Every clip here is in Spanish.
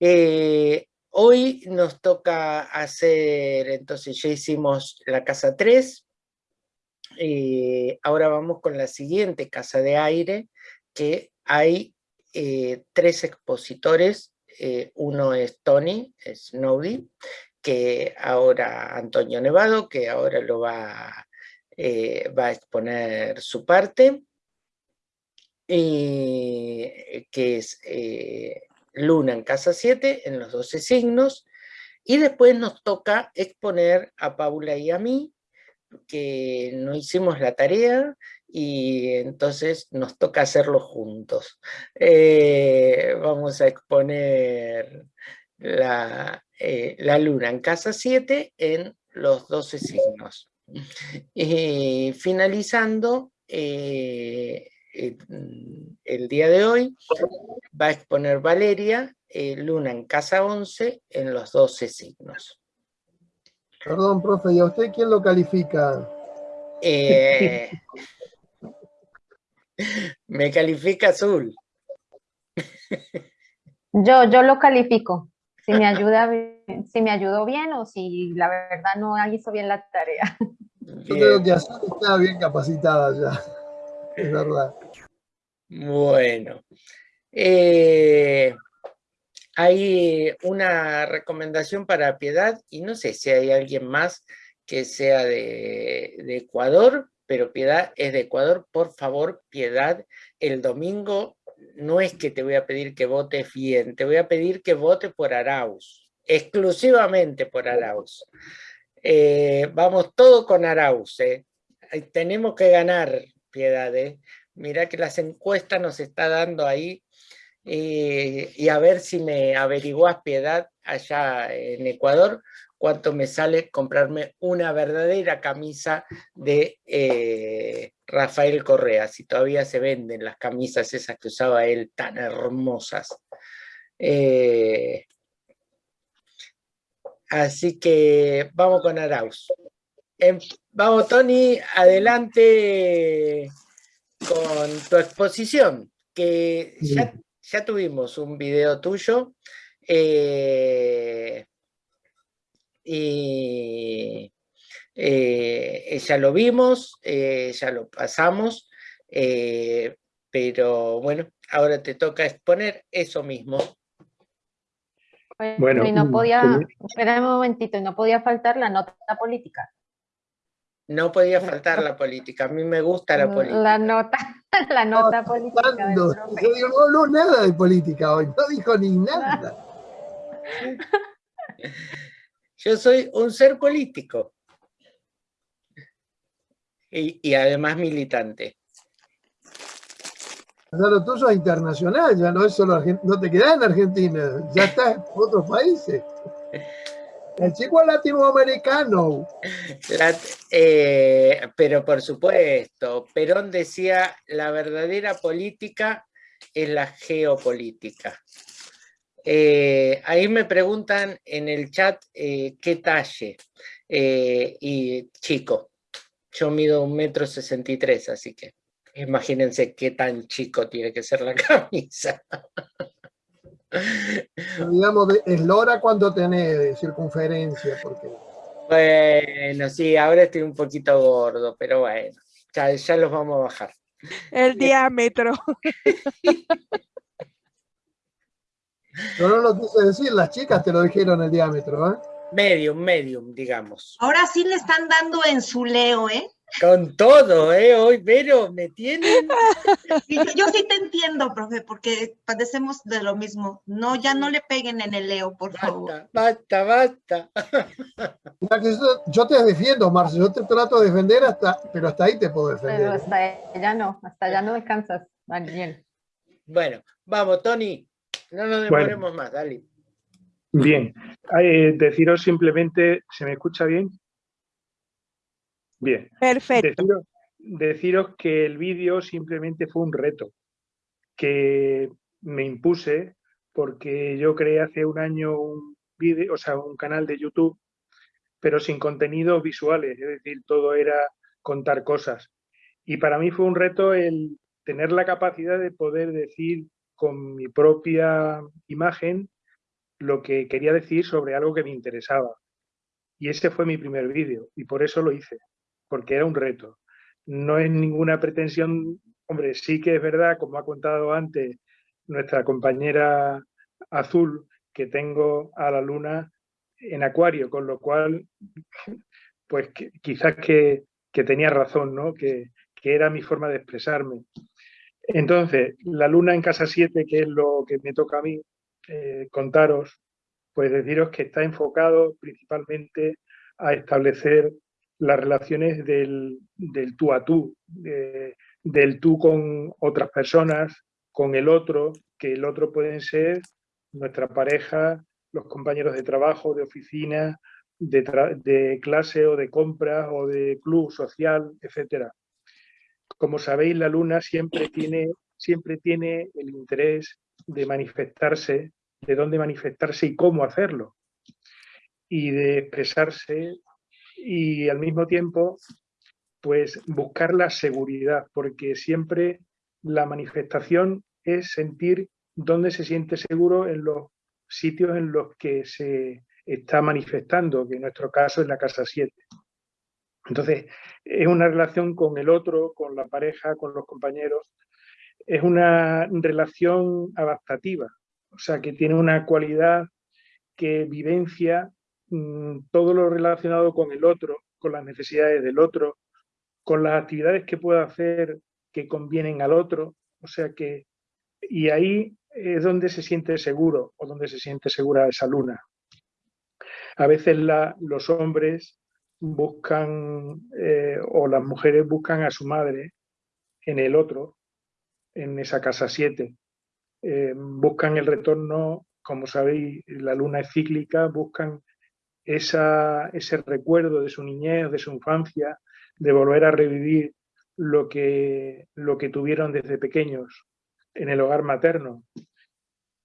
Eh, hoy nos toca hacer, entonces ya hicimos la casa 3, eh, ahora vamos con la siguiente casa de aire, que hay eh, tres expositores, uno es Tony Snowdy, que ahora Antonio Nevado, que ahora lo va, va a exponer su parte, que es Luna en casa 7, en los 12 signos, y después nos toca exponer a Paula y a mí, que no hicimos la tarea, y entonces nos toca hacerlo juntos. Eh, vamos a exponer la, eh, la, luna en casa 7 en los 12 signos. Y finalizando, eh, el día de hoy va a exponer Valeria eh, Luna en casa 11 en los 12 signos. Perdón, profe, ¿y a usted quién lo califica? Eh, me califica azul. Yo, yo lo califico. Si me ayuda, si me ayudó bien o si la verdad no hizo bien la tarea. Yo creo que azul está bien capacitada ya. Es verdad. Bueno, eh, hay una recomendación para Piedad y no sé si hay alguien más que sea de, Ecuador, pero Piedad es de Ecuador. Por favor, Piedad, el domingo no es que te voy a pedir que votes bien, te voy a pedir que vote por Arauz, exclusivamente por Arauz. Eh, vamos todo con Arauz, eh. tenemos que ganar, Piedad, Mira que las encuestas nos está dando ahí eh, y a ver si me averiguás, Piedad, allá en Ecuador, cuánto me sale comprarme una verdadera camisa de eh, Rafael Correa, si todavía se venden las camisas esas que usaba él tan hermosas. Eh, así que vamos con Arauz. Em, vamos, Tony, adelante con tu exposición, que ya, tuvimos un video tuyo eh, y eh, ya lo vimos, eh, ya lo pasamos, pero bueno, ahora te toca exponer eso mismo. Bueno, y no podía, espera un momentito, no podía faltar la nota política. No podía faltar la política, a mí me gusta la política. La nota, la nota política. Yo digo, no habló nada de política hoy, no dijo ni nada. Yo soy un ser político. Y, además militante. O sea, lo tuyo es internacional, ya no es solo no te quedas en Argentina, ya estás en otros países. El chico latinoamericano. Eh, pero por supuesto, Perón decía, la verdadera política es la geopolítica. Eh, ahí me preguntan en el chat eh, qué talle. y chico, yo mido un metro sesenta y tres, así que imagínense qué tan chico tiene que ser la camisa. Digamos, eslora cuando tenés circunferencia, porque... Bueno, sí, ahora estoy un poquito gordo, pero bueno, ya, ya los vamos a bajar. El diámetro. No lo quise decir, las chicas te lo dijeron el diámetro, ¿eh? Medium, medium, digamos. Ahora sí le están dando en su leo, ¿eh? Con todo, ¿eh? Hoy, pero me tienen... Yo, sí te entiendo, profe, porque padecemos de lo mismo. No, ya no le peguen en el leo, por favor. Basta, basta. Yo te defiendo, Marce, yo te trato de defender, hasta, pero hasta ahí te puedo defender. Pero hasta allá no, hasta allá no descansas, Daniel. Bueno, vamos, Tony, no nos demoremos más, dale. Bien, eh, deciros simplemente, ¿se me escucha bien? Bien. Perfecto. Deciros, que el vídeo simplemente fue un reto que me impuse porque yo creé hace un año un vídeo, o sea, un canal de YouTube, pero sin contenidos visuales, es decir, todo era contar cosas. Y para mí fue un reto el tener la capacidad de poder decir con mi propia imagen lo que quería decir sobre algo que me interesaba. Y ese fue mi primer vídeo y por eso lo hice, porque era un reto. No es ninguna pretensión, hombre, sí que es verdad, como ha contado antes nuestra compañera Azul, que tengo a la luna en acuario, con lo cual, pues quizás que, tenía razón, ¿no? Que, era mi forma de expresarme. Entonces, la luna en casa 7, que es lo que me toca a mí eh, contaros, pues deciros que está enfocado principalmente a establecer las relaciones del, tú a tú, del tú con otras personas, con el otro, que el otro pueden ser nuestra pareja, los compañeros de trabajo, de oficina, de, clase o de compras o de club social, etcétera. Como sabéis, la luna siempre tiene, siempre tiene el interés de manifestarse, de dónde manifestarse y cómo hacerlo, y de expresarse y al mismo tiempo pues buscar la seguridad, porque siempre la manifestación es sentir dónde se siente seguro en los sitios en los que se está manifestando, que en nuestro caso es la casa 7. Entonces, es una relación con el otro, con la pareja, con los compañeros. Es una relación adaptativa, o sea, que tiene una cualidad que vivencia todo lo relacionado con el otro, con las necesidades del otro, con las actividades que pueda hacer que convienen al otro. O sea que, y ahí es donde se siente seguro o donde se siente segura esa luna. A veces los hombres buscan eh, o las mujeres buscan a su madre en el otro, en esa casa 7. Eh, buscan el retorno, como sabéis, la luna es cíclica, buscan esa, ese recuerdo de su niñez, de su infancia, de volver a revivir lo que, lo que tuvieron desde pequeños en el hogar materno.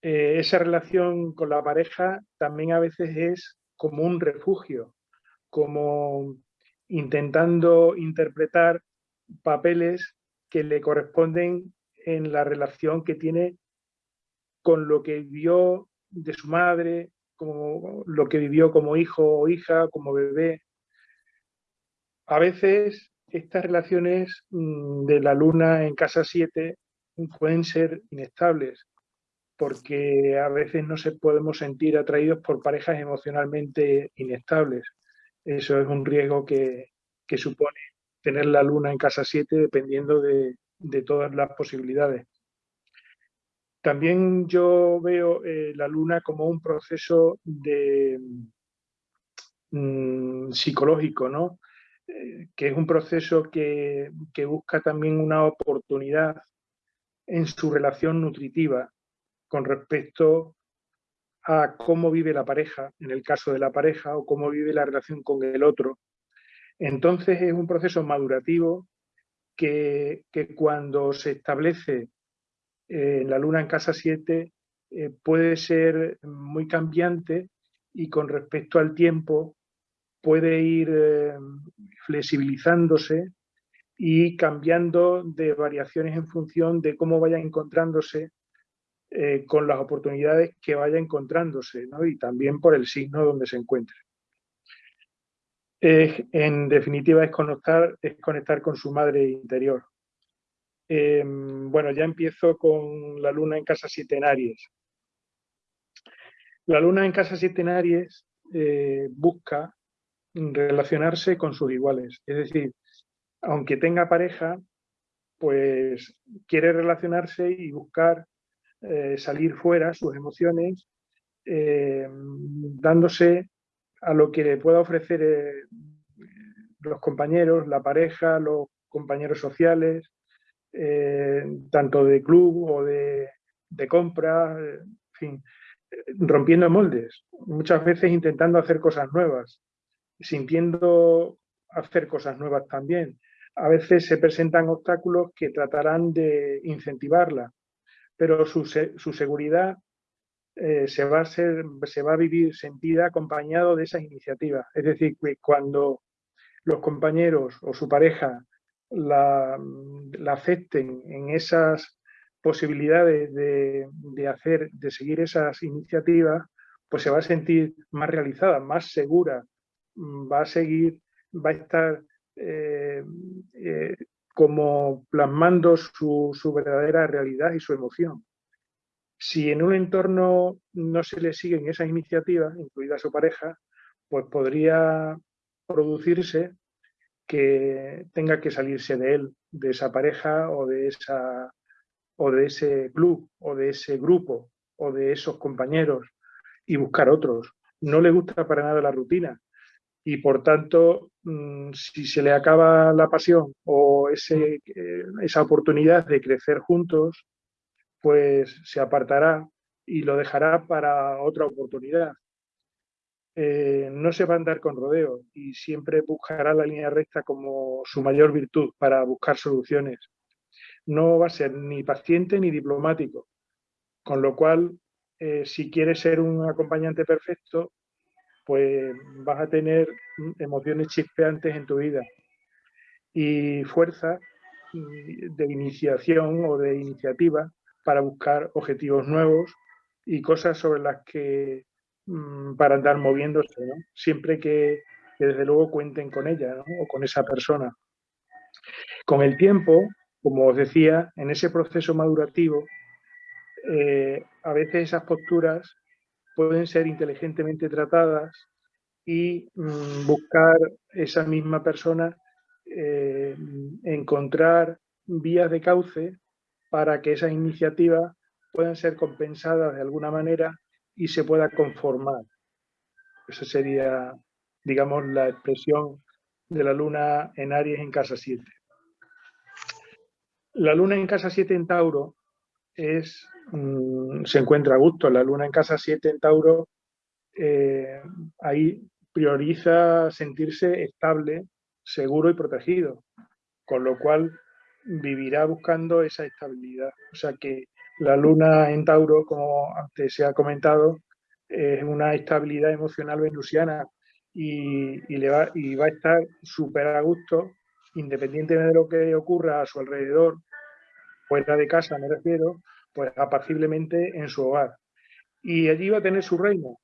Eh, esa relación con la pareja también a veces es como un refugio, como intentando interpretar papeles que le corresponden en la relación que tiene con lo que vivió de su madre, como lo que vivió como hijo o hija, como bebé. A veces estas relaciones mm, de la luna en casa 7 pueden ser inestables, porque a veces no se podemos sentir atraídos por parejas emocionalmente inestables. Eso es un riesgo que, supone tener la luna en casa 7 dependiendo de, todas las posibilidades. También yo veo eh, la luna como un proceso mm, psicológico, ¿no? Eh, que es un proceso que, que busca también una oportunidad en su relación nutritiva con respecto a cómo vive la pareja, en el caso de la pareja, o cómo vive la relación con el otro. Entonces es un proceso madurativo que, cuando se establece eh, la luna en casa 7 eh, puede ser muy cambiante y con respecto al tiempo puede ir eh, flexibilizándose y cambiando de variaciones en función de cómo vaya encontrándose con las oportunidades que vaya encontrándose y también por el signo donde se encuentre. en definitiva es conectar, es conectar con su madre interior. Em, bueno, ya empiezo con la luna en casa siete. La luna en casa siete eh, busca relacionarse con sus iguales, es decir, aunque tenga pareja, pues quiere relacionarse y buscar eh, salir fuera sus emociones, eh, dándose a lo que le pueda ofrecer eh, los compañeros, la pareja, los compañeros sociales, tanto de club o de, de compra, en fin, rompiendo moldes, muchas veces intentando hacer cosas nuevas, sintiendo hacer cosas nuevas también a veces se presentan obstáculos que tratarán de incentivarla, pero su, seguridad eh, se, va a ser, se va a vivir sentida acompañado de esas iniciativas. Es decir, que cuando los compañeros o su pareja la, acepten en esas posibilidades de, hacer, de seguir esas iniciativas, pues se va a sentir más realizada, más segura, va a seguir, va a estar eh, eh, como plasmando su, su, verdadera realidad y su emoción. Si en un entorno no se le siguen esas iniciativas, incluida su pareja, pues podría producirse que tenga que salirse de él, de esa pareja o de, esa, o de ese club o de ese grupo o de esos compañeros y buscar otros. No le gusta para nada la rutina y por tanto mm, si se le acaba la pasión o ese, eh, esa oportunidad de crecer juntos, pues se apartará y lo dejará para otra oportunidad. Eh, no se va a andar con rodeo y siempre buscará la línea recta como su mayor virtud para buscar soluciones. No va a ser ni paciente ni diplomático, con lo cual, eh, si quieres ser un acompañante perfecto, pues vas a tener emociones chispeantes en tu vida y fuerza mm, de iniciación o de iniciativa para buscar objetivos nuevos y cosas sobre las que para andar moviéndose, siempre que, desde luego cuenten con ella o con esa persona. Con el tiempo, como os decía, en ese proceso madurativo, eh, a veces esas posturas pueden ser inteligentemente tratadas y mm, buscar esa misma persona, eh, encontrar vías de cauce para que esas iniciativas puedan ser compensadas de alguna manera y se pueda conformar. Esa sería, digamos, la expresión de la luna en Aries en casa 7. La luna en casa 7 en Tauro es, mm, se encuentra a gusto. La luna en casa 7 en Tauro eh, ahí prioriza sentirse estable, seguro y protegido, con lo cual vivirá buscando esa estabilidad. O sea que la luna en Tauro, como antes se ha comentado, es una estabilidad emocional venusiana y, le va, y va a estar súper a gusto, independientemente de lo que ocurra a su alrededor, fuera de casa me refiero, pues apaciblemente en su hogar. Y allí va a tener su reino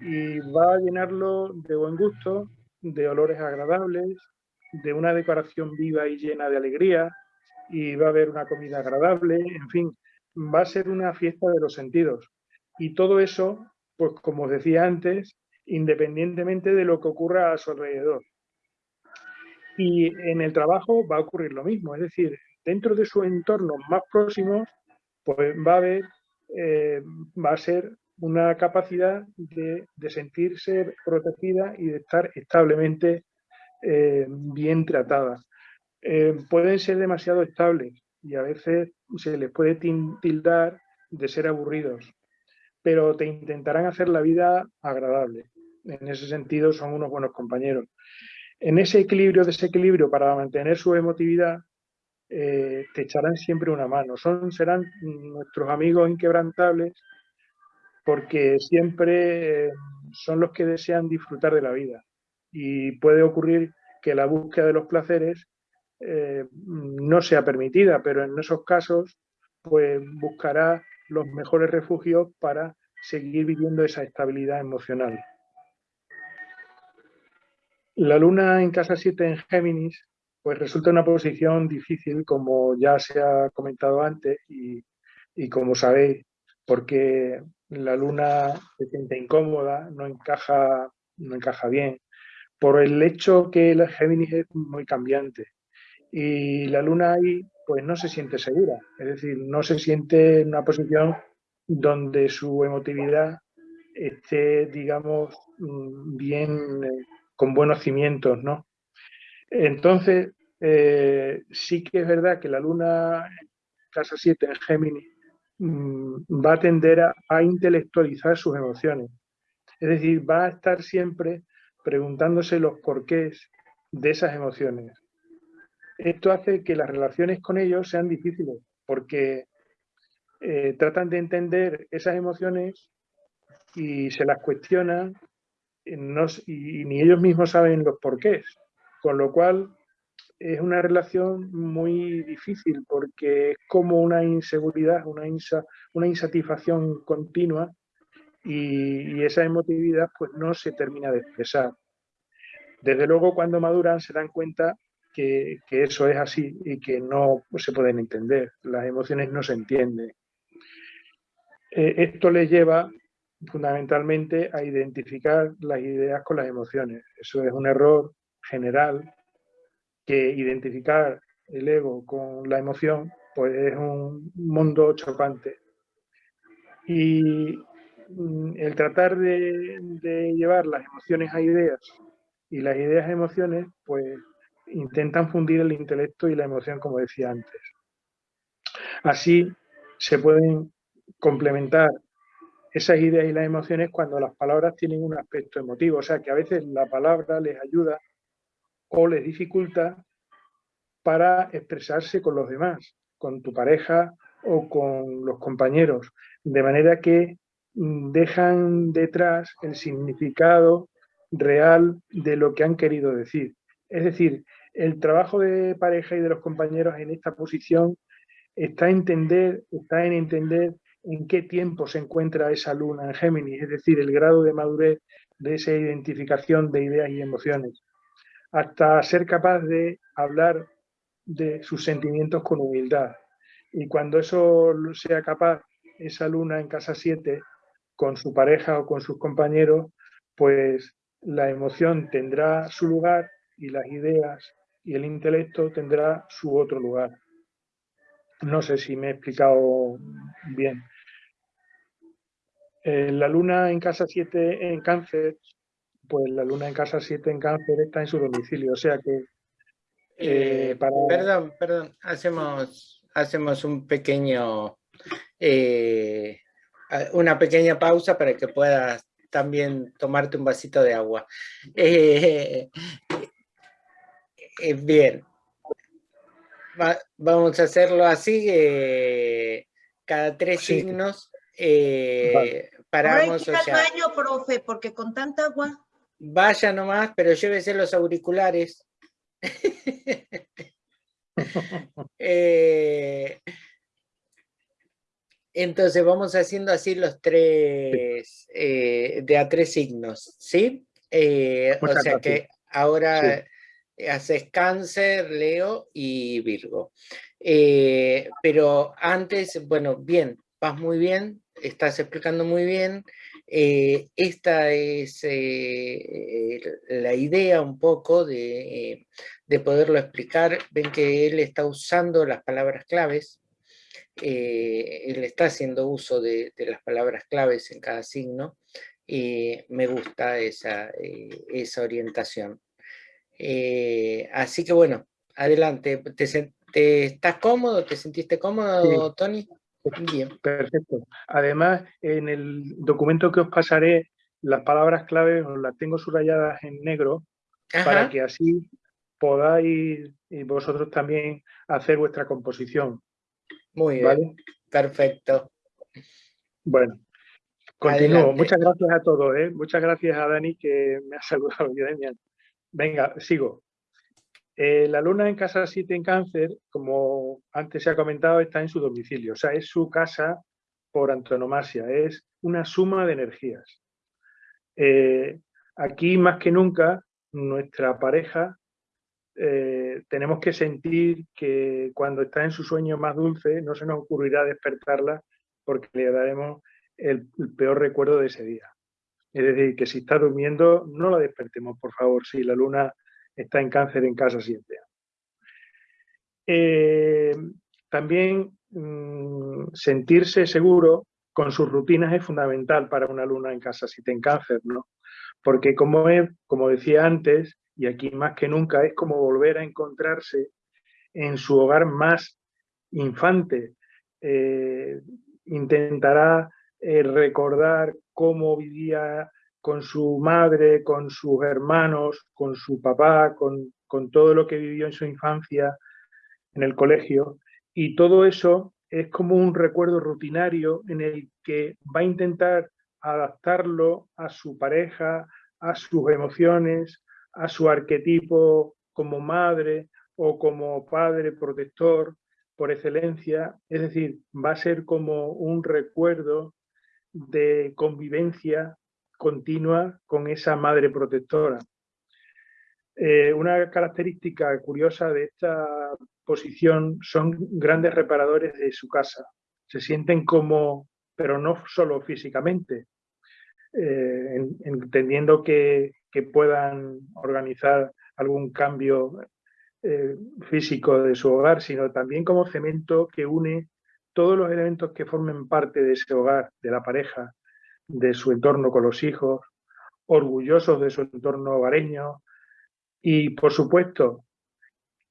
y va a llenarlo de buen gusto, de olores agradables, de una decoración viva y llena de alegría, y va a haber una comida agradable, en fin, va a ser una fiesta de los sentidos. Y todo eso, pues como os decía antes, independientemente de lo que ocurra a su alrededor. Y en el trabajo va a ocurrir lo mismo, es decir, dentro de sus entornos más próximos, pues va a haber, eh, va a ser una capacidad de, sentirse protegida y de estar establemente eh, bien tratada. Eh, pueden ser demasiado estables, y a veces se les puede tildar de ser aburridos, pero te intentarán hacer la vida agradable. En ese sentido son unos buenos compañeros. En ese equilibrio, desequilibrio, para mantener su emotividad, eh, te echarán siempre una mano. Son, serán nuestros amigos inquebrantables porque siempre eh, son los que desean disfrutar de la vida. Y puede ocurrir que la búsqueda de los placeres eh, no sea permitida, pero en esos casos pues buscará los mejores refugios para seguir viviendo esa estabilidad emocional. La luna en casa 7 en Géminis pues resulta una posición difícil como ya se ha comentado antes y, y como sabéis porque la luna se siente incómoda, no encaja, no encaja bien, por el hecho que el Géminis es muy cambiante y la luna ahí pues no se siente segura, es decir, no se siente en una posición donde su emotividad esté, digamos, mm, bien, eh, con buenos cimientos, ¿no? Entonces, eh, sí que es verdad que la luna casa 7 en Géminis mm, va a tender a intelectualizar sus emociones. Es decir, va a estar siempre preguntándose los porqués de esas emociones esto hace que las relaciones con ellos sean difíciles, porque eh, tratan de entender esas emociones y se las cuestionan y, ni ellos mismos saben los porqués, con lo cual es una relación muy difícil porque es como una inseguridad, una, una insatisfacción continua y, esa emotividad pues no se termina de expresar. Desde luego cuando maduran se dan cuenta que, eso es así y que no se pueden entender, las emociones no se entienden. Eh, esto les lleva fundamentalmente a identificar las ideas con las emociones. Eso es un error general que identificar el ego con la emoción pues es un mundo chocante. Y mm, el tratar de, de, llevar las emociones a ideas y las ideas a emociones, pues intentan fundir el intelecto y la emoción, como decía antes. Así se pueden complementar esas ideas y las emociones cuando las palabras tienen un aspecto emotivo. O sea, que a veces la palabra les ayuda o les dificulta para expresarse con los demás, con tu pareja o con los compañeros. De manera que mm, dejan detrás el significado real de lo que han querido decir. Es decir, el trabajo de pareja y de los compañeros en esta posición está, entender, está en entender en qué tiempo se encuentra esa luna en Géminis, es decir, el grado de madurez de esa identificación de ideas y emociones, hasta ser capaz de hablar de sus sentimientos con humildad. Y cuando eso sea capaz, esa luna en casa 7, con su pareja o con sus compañeros, pues la emoción tendrá su lugar y las ideas y el intelecto tendrá su otro lugar. No sé si me he explicado bien. Eh, la luna en casa 7 en cáncer, pues la luna en casa 7 en cáncer está en su domicilio, o sea que... Eh, eh, perdón, perdón, hacemos, hacemos un pequeño... una pequeña pausa para que puedas también tomarte un vasito de agua. Bien, vamos a hacerlo así, cada tres signos eh, paramos. Ahora al baño, profe, porque con tanta agua. Vaya nomás, pero llévese los auriculares. Eh, entonces vamos haciendo así los tres, eh, de a tres signos, ¿sí? o sea que ahora haces cáncer, Leo y Virgo. pero antes, bueno, bien, vas muy bien, estás explicando muy bien. Eh, esta es eh, la idea un poco de, poderlo explicar. Ven que él está usando las palabras claves. Eh, él está haciendo uso de, las palabras claves en cada signo. me gusta esa, esa orientación. Así que bueno, adelante. ¿Te, estás cómodo? ¿Te sentiste cómodo, Tony? Bien. Perfecto. Además, en el documento que os pasaré, las palabras clave os las tengo subrayadas en negro para que así podáis y vosotros también hacer vuestra composición. Muy bien. Perfecto. Bueno, continúo. Muchas gracias a todos. ¿eh? Muchas gracias a Dani que me ha saludado. Venga, sigo. Eh, la luna en casa 7 en cáncer, como antes se ha comentado, está en su domicilio, o sea, es su casa por antonomasia, es una suma de energías. Eh, aquí, más que nunca, nuestra pareja eh, tenemos que sentir que cuando está en su sueño más dulce no se nos ocurrirá despertarla porque le daremos el, el peor recuerdo de ese día. Es decir, que si está durmiendo, no la despertemos, por favor, si la luna está en cáncer en casa 7. Eh, también mm, sentirse seguro con sus rutinas es fundamental para una luna en casa 7 en cáncer, ¿no? Porque como, como decía antes, y aquí más que nunca, es como volver a encontrarse en su hogar más infante. Eh, intentará eh, recordar cómo vivía con su madre, con sus hermanos, con su papá, con, todo lo que vivió en su infancia en el colegio. Y todo eso es como un recuerdo rutinario en el que va a intentar adaptarlo a su pareja, a sus emociones, a su arquetipo como madre o como padre protector por excelencia. Es decir, va a ser como un recuerdo de convivencia continua con esa madre protectora. Eh, una característica curiosa de esta posición son grandes reparadores de su casa. Se sienten como, pero no solo físicamente, eh, entendiendo que, puedan organizar algún cambio eh, físico de su hogar, sino también como cemento que une todos los elementos que formen parte de ese hogar, de la pareja, de su entorno con los hijos, orgullosos de su entorno hogareño y, por supuesto,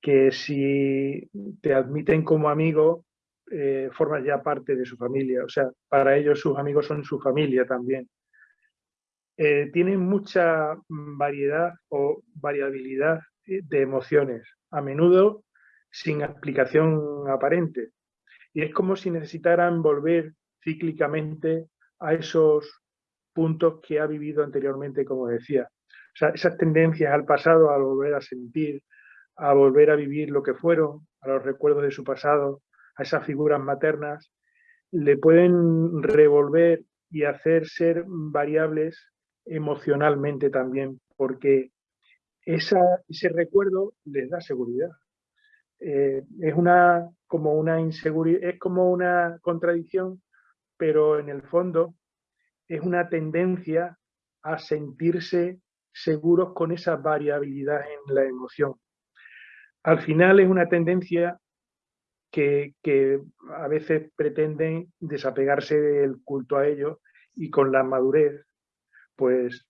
que si te admiten como amigo, eh, formas ya parte de su familia. O sea, para ellos sus amigos son su familia también. Eh, tienen mucha variedad o variabilidad de emociones, a menudo sin explicación aparente. Y es como si necesitaran volver cíclicamente a esos puntos que ha vivido anteriormente, como decía. O sea, esas tendencias al pasado, a volver a sentir, a volver a vivir lo que fueron, a los recuerdos de su pasado, a esas figuras maternas, le pueden revolver y hacer ser variables emocionalmente también, porque ese recuerdo les da seguridad. Eh, es una como una inseguridad, es como una contradicción, pero en el fondo es una tendencia a sentirse seguros con esa variabilidad en la emoción. Al final es una tendencia que, a veces pretenden desapegarse del culto a ello y con la madurez, pues,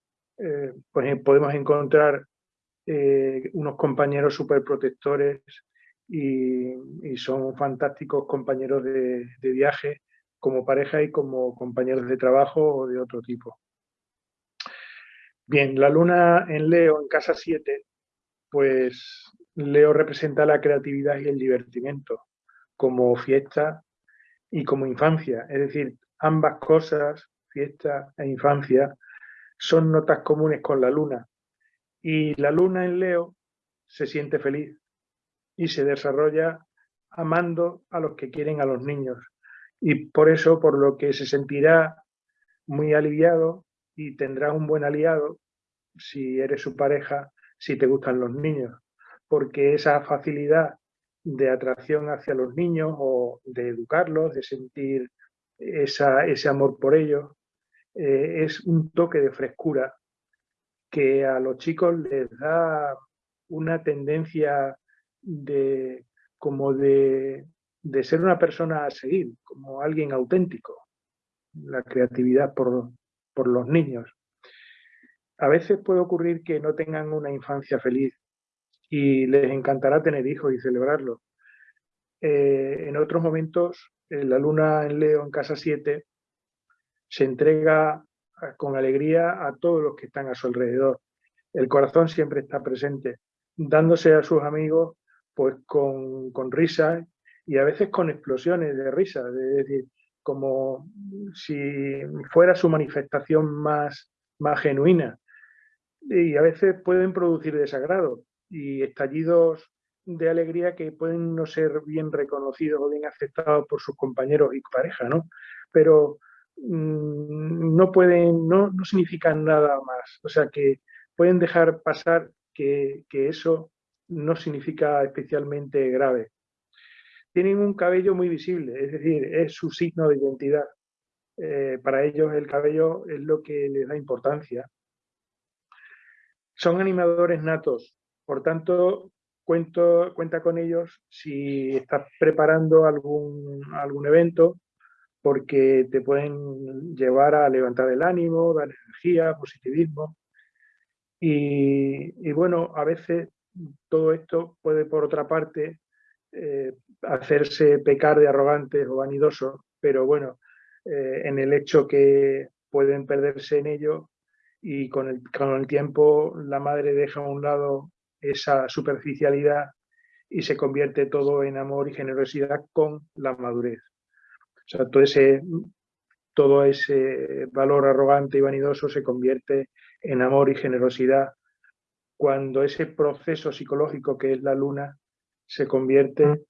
pues podemos encontrar eh, unos compañeros súper y, son fantásticos compañeros de, viaje como pareja y como compañeros de trabajo o de otro tipo. Bien, la luna en Leo, en casa 7, pues Leo representa la creatividad y el divertimento como fiesta y como infancia. Es decir, ambas cosas, fiesta e infancia, son notas comunes con la luna. Y la luna en Leo se siente feliz y se desarrolla amando a los que quieren a los niños. Y por eso, por lo que se sentirá muy aliviado y tendrá un buen aliado si eres su pareja, si te gustan los niños. Porque esa facilidad de atracción hacia los niños o de educarlos, de sentir ese amor por ellos, eh, es un toque de frescura que a los chicos les da una tendencia de como de, ser una persona a seguir, como alguien auténtico, la creatividad por, los niños. A veces puede ocurrir que no tengan una infancia feliz y les encantará tener hijos y celebrarlo. Eh, en otros momentos, la luna en Leo en casa 7 se entrega con alegría a todos los que están a su alrededor. El corazón siempre está presente, dándose a sus amigos pues con, con risas y a veces con explosiones de risa, es decir, como si fuera su manifestación más, más genuina. Y a veces pueden producir desagrado y estallidos de alegría que pueden no ser bien reconocidos o bien aceptados por sus compañeros y pareja, ¿no? Pero Mm, no pueden, no, no significan nada más. O sea que pueden dejar pasar que, eso no significa especialmente grave. Tienen un cabello muy visible, es decir, es su signo de identidad. Eh, para ellos el cabello es lo que les da importancia. Son animadores natos, por tanto, cuento, cuenta con ellos si estás preparando algún, algún evento porque te pueden llevar a levantar el ánimo, dar energía, positivismo. Y, bueno, a veces todo esto puede, por otra parte, eh, hacerse pecar de arrogantes o vanidosos, pero bueno, eh, en el hecho que pueden perderse en ello y con el, con el tiempo la madre deja a un lado esa superficialidad y se convierte todo en amor y generosidad con la madurez. O sea, todo ese, todo ese valor arrogante y vanidoso se convierte en amor y generosidad cuando ese proceso psicológico que es la luna se convierte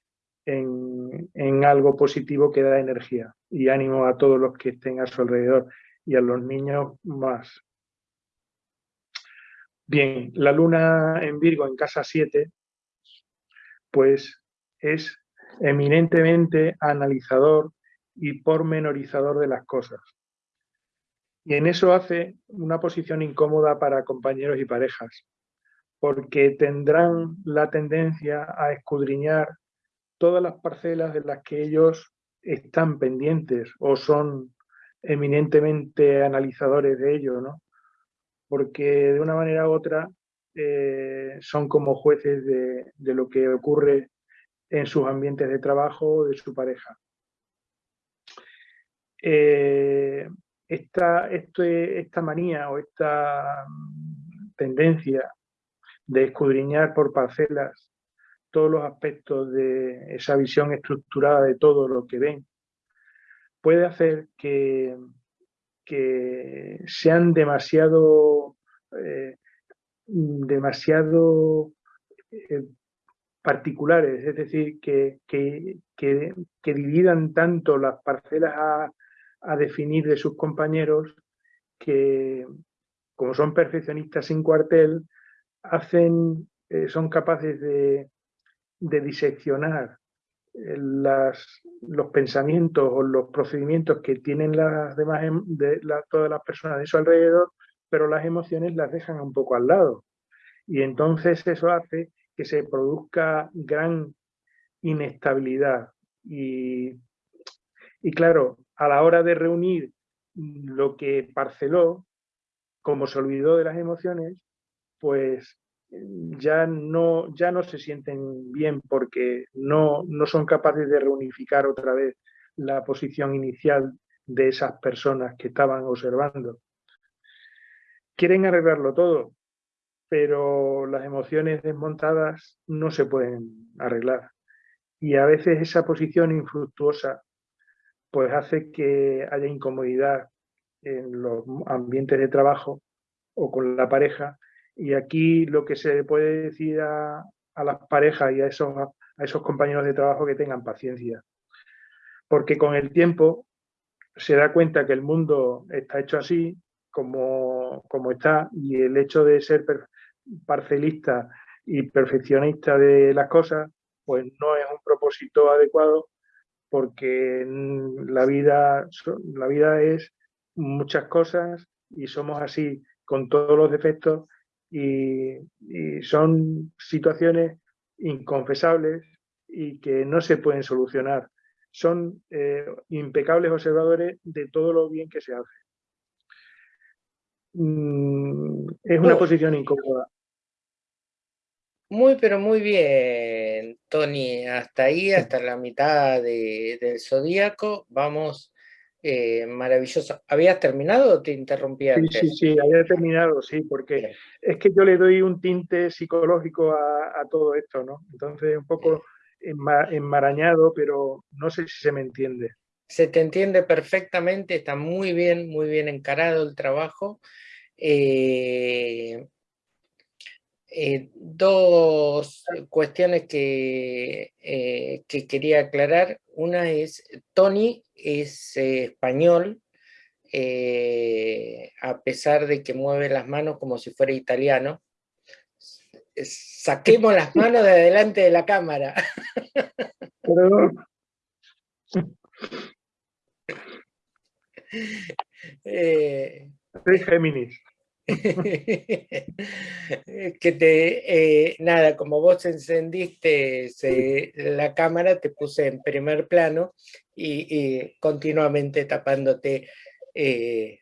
en, en, algo positivo que da energía y ánimo a todos los que estén a su alrededor y a los niños más. Bien, la luna en Virgo en casa 7, pues es eminentemente analizador y pormenorizador de las cosas. Y en eso hace una posición incómoda para compañeros y parejas, porque tendrán la tendencia a escudriñar todas las parcelas de las que ellos están pendientes o son eminentemente analizadores de ello, ¿no? Porque de una manera u otra eh, son como jueces de, lo que ocurre en sus ambientes de trabajo o de su pareja. Eh, esta, esta manía o esta mm, tendencia de escudriñar por parcelas todos los aspectos de esa visión estructurada de todo lo que ven, puede hacer que, que sean demasiado, eh, demasiado eh, particulares, es decir, que, que, que, dividan tanto las parcelas a, a definir de sus compañeros que, como son perfeccionistas sin cuartel, hacen, eh, son capaces de, de diseccionar eh, las, los pensamientos o los procedimientos que tienen las demás, em, todas las personas de su alrededor, pero las emociones las dejan un poco al lado. Y entonces eso hace que se produzca gran inestabilidad. Y, y claro, a la hora de reunir lo que parceló, como se olvidó de las emociones, pues ya no, ya no se sienten bien porque no, no son capaces de reunificar otra vez la posición inicial de esas personas que estaban observando. Quieren arreglarlo todo, pero las emociones desmontadas no se pueden arreglar. Y a veces esa posición infructuosa pues hace que haya incomodidad en los ambientes de trabajo o con la pareja. Y aquí lo que se puede decir a, las parejas y a esos, a esos compañeros de trabajo que tengan paciencia. Porque con el tiempo se da cuenta que el mundo está hecho así, como, como está, y el hecho de ser parcelista y perfeccionista de las cosas, pues no es un propósito adecuado porque la vida, la vida es muchas cosas y somos así con todos los defectos y, son situaciones inconfesables y que no se pueden solucionar. Son eh, impecables observadores de todo lo bien que se hace. Mm, es una posición incómoda. Muy, pero muy bien, Tony. Hasta ahí, hasta la mitad del zodíaco, vamos eh, maravilloso. ¿Habías terminado o te interrumpí Sí, sí, sí, había terminado, sí, porque es que yo le doy un tinte psicológico a, todo esto, ¿no? Entonces, un poco enmarañado, pero no sé si se me entiende. Se te entiende perfectamente, está muy bien, muy bien encarado el trabajo. Eh, eh, dos cuestiones que, eh, que, quería aclarar. Una es, Tony es eh, español, a pesar de que mueve las manos como si fuera italiano. Saquemos las manos de adelante de la cámara. Soy Géminis. que te, eh, nada, como vos encendiste la cámara, te puse en primer plano y, continuamente tapándote eh,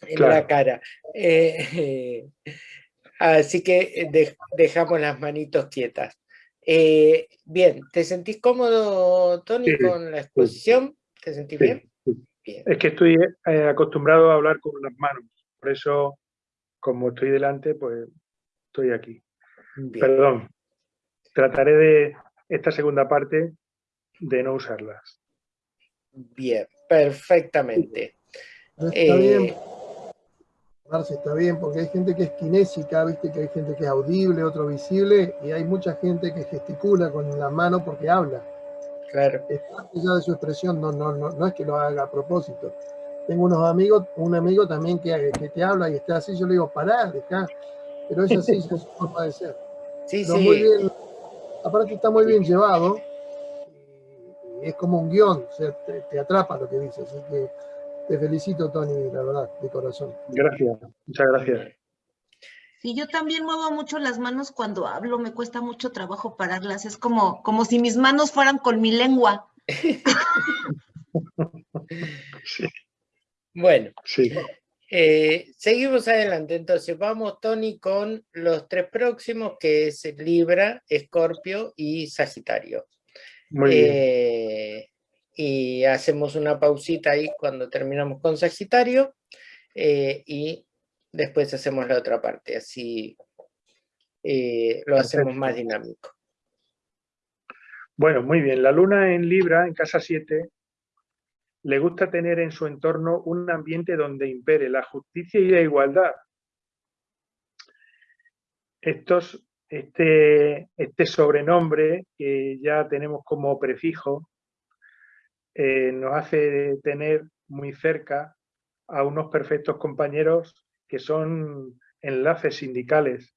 en la cara. Eh, así que dejamos las manitos quietas. bien, ¿te sentís cómodo, Tony, con la exposición? ¿Te sentís bien? Es que estoy acostumbrado a hablar con las manos. Por eso, como estoy delante, pues estoy aquí. Perdón. Trataré de esta segunda parte de no usarlas. Bien, perfectamente. Está bien. Eh, Marce, está bien, porque hay gente que es kinésica, viste que hay gente que es audible, otro visible, y hay mucha gente que gesticula con la mano porque habla. Claro. Es parte ya de su expresión, no, no, no, no es que lo haga a propósito. Tengo unos amigos, un amigo también que, que te habla y está así, yo le digo, pará, dejá. Pero es así, es su forma de ser. Sí, Pero sí. muy bien, aparte está muy bien llevado, y es como un guion, o sea, te, te atrapa lo que dice, así que te felicito, Tony, la verdad, de corazón. Gracias, muchas gracias. Sí, yo también muevo mucho las manos cuando hablo, me cuesta mucho trabajo pararlas. Es como, como si mis manos fueran con mi lengua. Sí, Bueno, sí. eh, seguimos adelante. Entonces, vamos, Tony, con los tres próximos, que es Libra, Escorpio y Sagitario. Muy bien. Eh, y hacemos una pausita ahí cuando terminamos con Sagitario eh, y después hacemos la otra parte, así lo hacemos más dinámico. Bueno, muy bien. La luna en Libra, en casa 7, le gusta tener en su entorno un ambiente donde impere la justicia y la igualdad. Estos, este, este sobrenombre que ya tenemos como prefijo eh, nos hace tener muy cerca a unos perfectos compañeros que son enlaces sindicales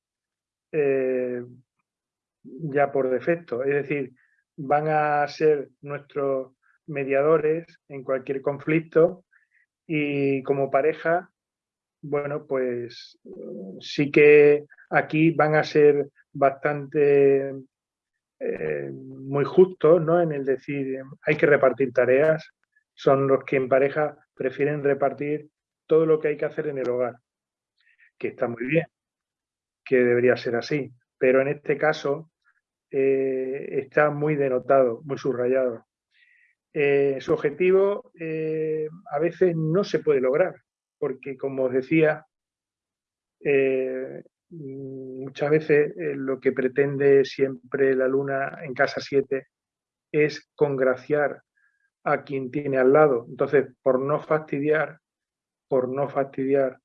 eh, ya por defecto. Es decir, van a ser nuestros mediadores en cualquier conflicto y como pareja, bueno, pues sí que aquí van a ser bastante eh, muy justos ¿no? en el decir hay que repartir tareas, son los que en pareja prefieren repartir todo lo que hay que hacer en el hogar, que está muy bien, que debería ser así, pero en este caso eh, está muy denotado, muy subrayado. Eh, su objetivo eh, a veces no se puede lograr, porque como os decía, eh, muchas veces lo que pretende siempre la luna en casa 7 es congraciar a quien tiene al lado. Entonces, por no fastidiar, por no fastidiar,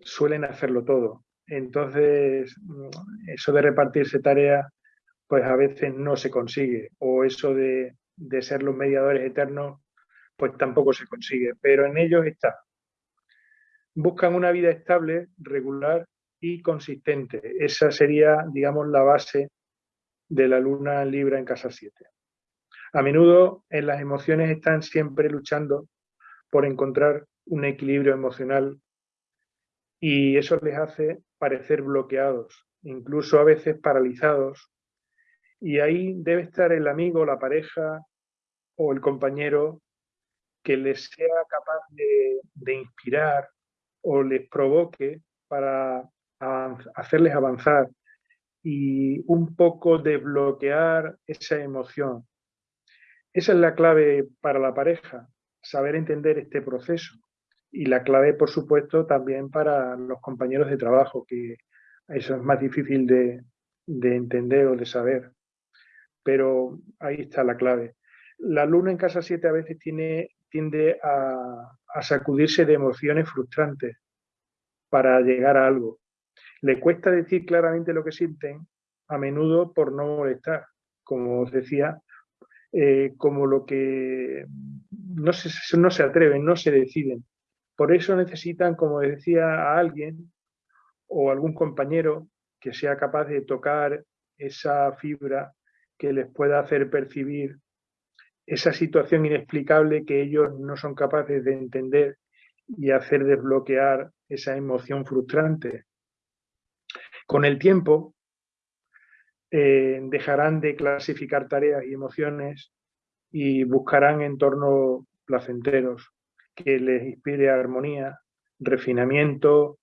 suelen hacerlo todo. Entonces, mm, eso de repartirse tareas, pues a veces no se consigue. O eso de, de ser los mediadores eternos, pues tampoco se consigue. Pero en ellos está. Buscan una vida estable, regular y consistente. Esa sería, digamos, la base de la luna libra en casa 7. A menudo en las emociones están siempre luchando por encontrar un equilibrio emocional y eso les hace parecer bloqueados, incluso a veces paralizados. Y ahí debe estar el amigo, la pareja o el compañero que les sea capaz de, inspirar o les provoque para hacerles avanzar y un poco desbloquear esa emoción. Esa es la clave para la pareja, saber entender este proceso. Y la clave, por supuesto, también para los compañeros de trabajo, que eso es más difícil de entender o de saber. Pero ahí está la clave. La luna en casa 7 a veces tiene, tiende a, sacudirse de emociones frustrantes para llegar a algo. Le cuesta decir claramente lo que sienten, a menudo por no molestar, como os decía, eh, como lo que no se, no se atreven, no se deciden. Por eso necesitan, como decía, a alguien o algún compañero que sea capaz de tocar esa fibra que les pueda hacer percibir esa situación inexplicable que ellos no son capaces de entender y hacer desbloquear esa emoción frustrante. Con el tiempo, eh, dejarán de clasificar tareas y emociones y buscarán entornos placenteros que les inspire armonía, refinamiento,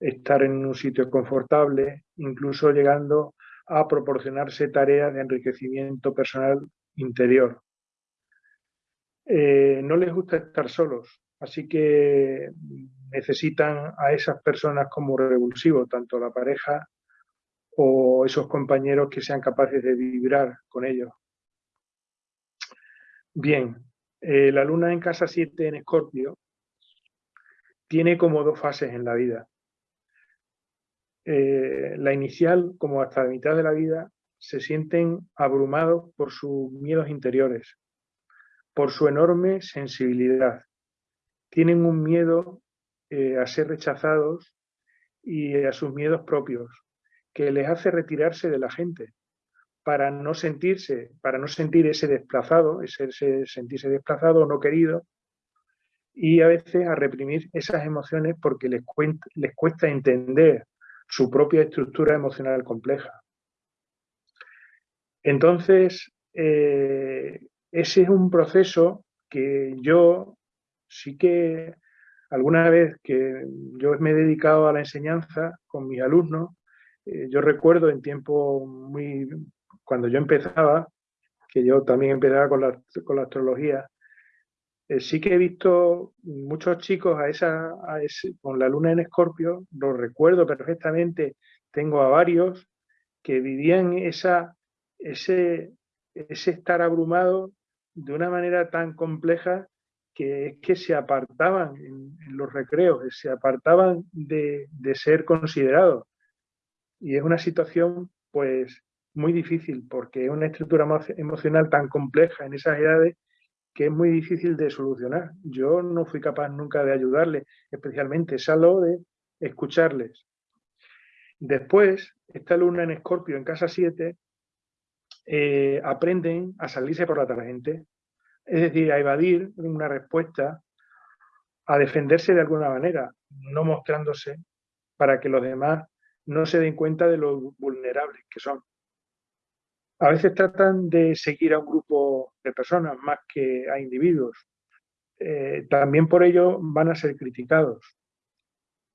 estar en un sitio confortable, incluso llegando a proporcionarse tareas de enriquecimiento personal interior. Eh, no les gusta estar solos, así que necesitan a esas personas como revulsivo, tanto la pareja o esos compañeros que sean capaces de vibrar con ellos. Bien, eh, la luna en casa 7 en Escorpio tiene como dos fases en la vida. Eh, la inicial, como hasta la mitad de la vida, se sienten abrumados por sus miedos interiores, por su enorme sensibilidad. Tienen un miedo eh, a ser rechazados y a sus miedos propios, que les hace retirarse de la gente para no sentirse, para no sentir ese desplazado, ese, sentirse desplazado o no querido, y a veces a reprimir esas emociones porque les, les cuesta entender su propia estructura emocional compleja. Entonces, eh, ese es un proceso que yo sí que alguna vez que yo me he dedicado a la enseñanza con mis alumnos, eh, yo recuerdo en tiempo muy, cuando yo empezaba, que yo también empezaba con la, con la astrología, eh, sí que he visto muchos chicos a esa, con la luna en escorpio, lo recuerdo perfectamente, tengo a varios que vivían esa, ese, estar abrumado de una manera tan compleja que es que se apartaban en, los recreos, se apartaban de, de, ser considerados. Y es una situación pues muy difícil porque es una estructura emocional tan compleja en esas edades que es muy difícil de solucionar. Yo no fui capaz nunca de ayudarles, especialmente, salvo de escucharles. Después, esta luna en Escorpio, en casa 7, eh, aprenden a salirse por la tangente, es decir, a evadir una respuesta, a defenderse de alguna manera, no mostrándose para que los demás no se den cuenta de lo vulnerables que son a veces tratan de seguir a un grupo de personas más que a individuos. Eh, también por ello van a ser criticados.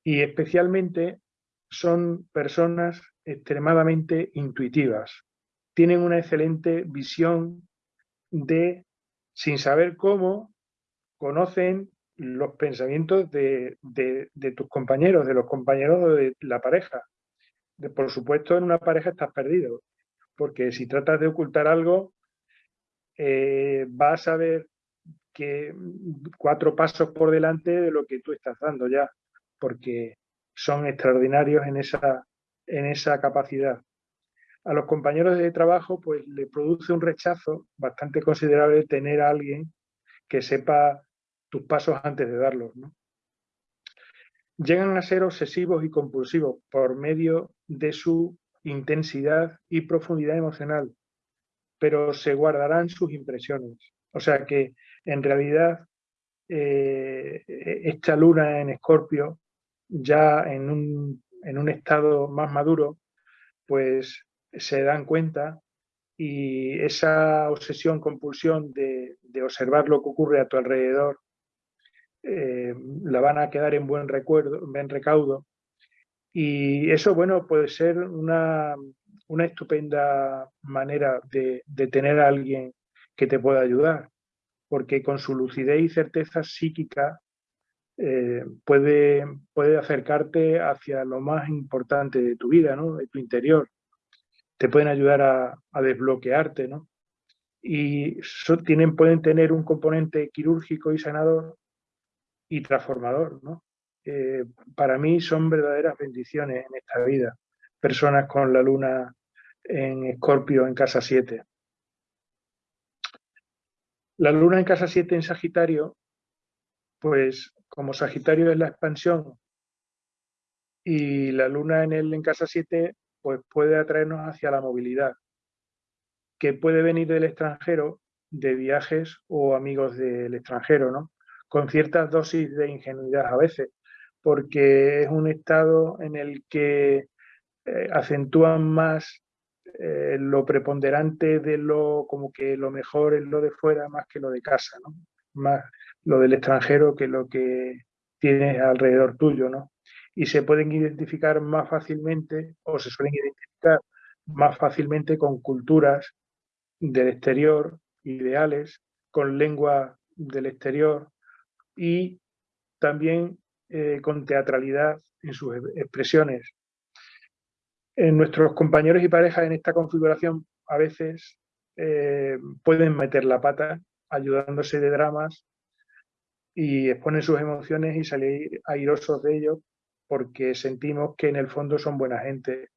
Y especialmente son personas extremadamente intuitivas. Tienen una excelente visión de, sin saber cómo, conocen los pensamientos de, tus compañeros, de los compañeros de la pareja. por supuesto, en una pareja estás perdido porque si tratas de ocultar algo, eh, vas a ver que cuatro pasos por delante de lo que tú estás dando ya, porque son extraordinarios en esa, en esa capacidad. A los compañeros de trabajo pues le produce un rechazo bastante considerable tener a alguien que sepa tus pasos antes de darlos. Llegan a ser obsesivos y compulsivos por medio de su intensidad y profundidad emocional, pero se guardarán sus impresiones. O sea que en realidad eh, esta luna en escorpio, ya en un, en un estado más maduro, pues se dan cuenta y esa obsesión, compulsión de, observar lo que ocurre a tu alrededor, eh, la van a quedar en buen recuerdo, en buen recaudo y eso, bueno, puede ser una, estupenda manera de, tener a alguien que te pueda ayudar, porque con su lucidez y certeza psíquica eh, puede, puede acercarte hacia lo más importante de tu vida, ¿no? de tu interior. Te pueden ayudar a, desbloquearte, ¿no? Y tienen, pueden tener un componente quirúrgico y sanador y transformador, ¿no? Eh, para mí son verdaderas bendiciones en esta vida. Personas con la luna en Escorpio en casa 7. La luna en casa 7 en Sagitario, pues como Sagitario es la expansión y la luna en él en casa 7, pues puede atraernos hacia la movilidad, que puede venir del extranjero, de viajes o amigos del extranjero, ¿no? Con ciertas dosis de ingenuidad a veces, porque es un estado en el que eh, acentúan más eh, lo preponderante de lo, como que lo mejor es lo de fuera más que lo de casa. Más lo del extranjero que lo que tienes alrededor tuyo, ¿no? Y se pueden identificar más fácilmente, o se suelen identificar más fácilmente con culturas del exterior, ideales, con lengua del exterior y también eh, con teatralidad en sus expresiones. En nuestros compañeros y parejas en esta configuración a veces eh, pueden meter la pata ayudándose de dramas y exponen sus emociones y salir airosos de ellos porque sentimos que en el fondo son buena gente